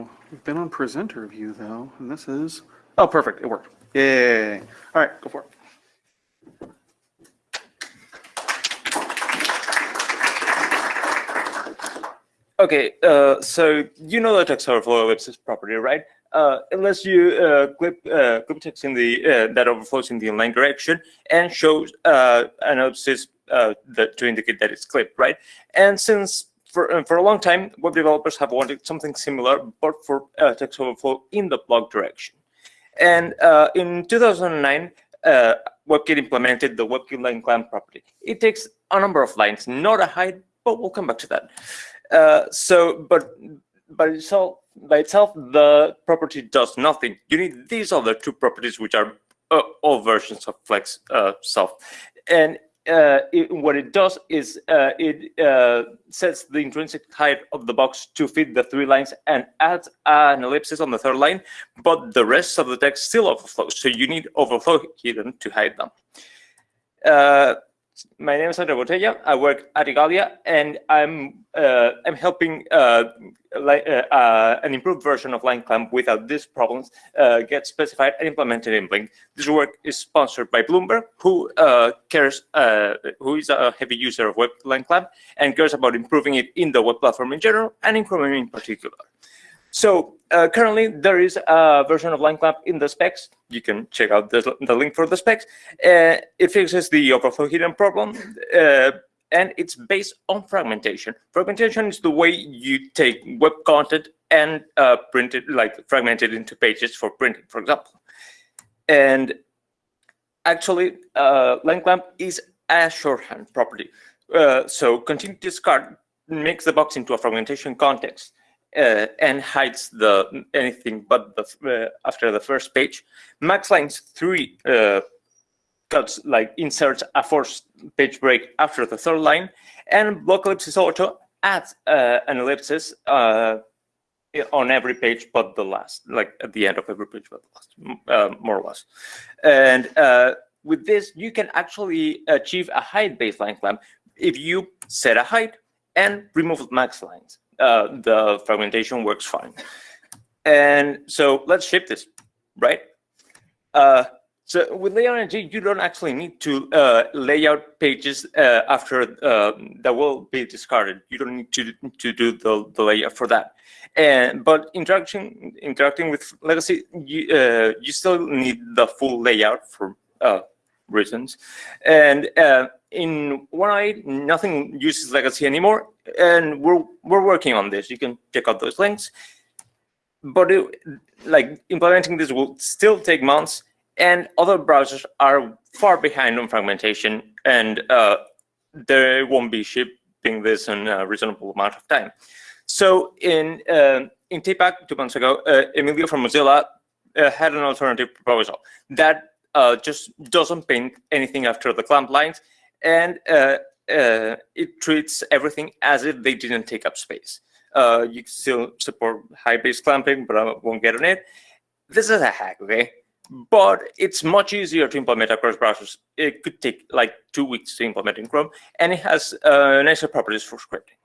go. We've been on presenter view though, and this is, oh, perfect, it worked. Yay. All right, go for it. Okay, uh, so you know the text overflow ellipsis property, right? Uh, unless you uh, clip uh, clip text in the uh, that overflows in the inline direction and shows uh, an ellipsis uh, that to indicate that it's clipped, right? And since for uh, for a long time, web developers have wanted something similar, but for uh, text overflow in the block direction. And uh, in 2009, uh, WebKit implemented the WebKit line clamp property. It takes a number of lines, not a height, but we'll come back to that. Uh, so, but by itself, by itself, the property does nothing. You need these other two properties, which are uh, all versions of Flex uh, self. And uh, it, what it does is uh, it uh, sets the intrinsic height of the box to fit the three lines and adds an ellipsis on the third line, but the rest of the text still overflows. So you need overflow hidden to hide them. My name is Andreu Botella. I work at Igalia, and I'm uh, I'm helping uh, uh, uh, an improved version of line clamp without these problems uh, get specified and implemented in Blink. This work is sponsored by Bloomberg, who uh, cares, who is a heavy user of web line clamp and cares about improving it in the web platform in general and in Chromium in particular. So uh, currently there is a version of line clamp in the specs. You can check out the, the link for the specs. Uh, it fixes the overflow hidden problem. Uh, and it's based on fragmentation. Fragmentation is the way you take web content and uh, print it, like fragment it into pages for printing, for example. And actually, uh, line clamp is a shorthand property. Uh, so continue discard makes the box into a fragmentation context uh, and hides the anything but the uh, after the first page. Max lines three uh, cuts like inserts a forced page break after the third line, and block ellipsis auto adds uh, an ellipsis uh, on every page but the last, like at the end of every page but the last, uh, more or less. And with this, you can actually achieve a height baseline clamp if you set a height and remove max lines uh, the fragmentation works fine. And so let's ship this, right? Uh, so with LayoutNG, you don't actually need to uh, lay out pages uh, after uh, that will be discarded. You don't need to to do the, the layout for that. And but interaction interacting with legacy, you uh, you still need the full layout for uh, reasons. And uh, in one eye, nothing uses legacy anymore, and we're we're working on this. You can check out those links. But it, like implementing this will still take months, and other browsers are far behind on fragmentation, and uh, they won't be shipping this in a reasonable amount of time. So in uh, in TPAC two months ago, uh, Emilio from Mozilla uh, had an alternative proposal that uh, just doesn't paint anything after the clamp lines, and uh, uh, it treats everything as if they didn't take up space. Uh, you still support high base clamping, but I won't get on it. This is a hack, okay? But it's much easier to implement across browsers. It could take like two weeks to implement in Chrome, and it has uh, nicer properties for scripting.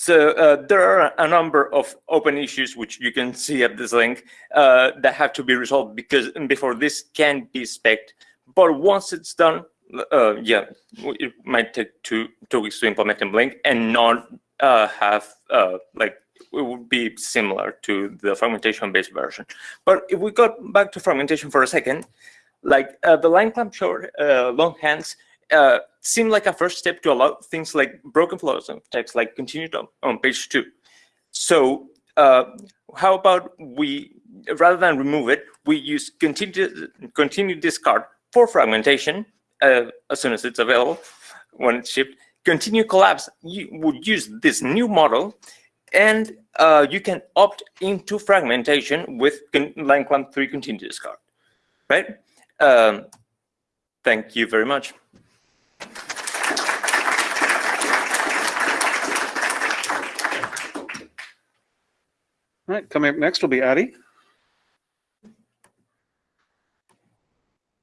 So uh, there are a number of open issues which you can see at this link uh, that have to be resolved because before this can be spec'd. But once it's done, uh, yeah, it might take two two weeks to implement in Blink and not uh, have uh, like it would be similar to the fragmentation-based version. But if we go back to fragmentation for a second, like uh, the line clamp short long hands uh, seem like a first step to allow things like broken flows of text, like continued on, on page two. So uh, how about we, rather than remove it, we use continue, continue discard for fragmentation uh, as soon as it's available when it's shipped. Continue collapse, you would use this new model and uh, you can opt into fragmentation with line clamp 3 continue discard, right? Um, thank you very much. All right, coming up next will be Addy.